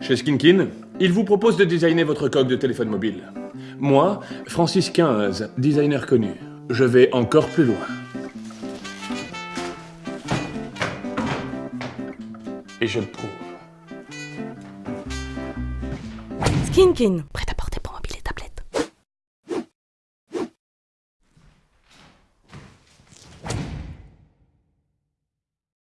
Chez Skinkin, il vous propose de designer votre coque de téléphone mobile. Moi, Francis XV, designer connu, je vais encore plus loin. Et je le prouve. Skinkin,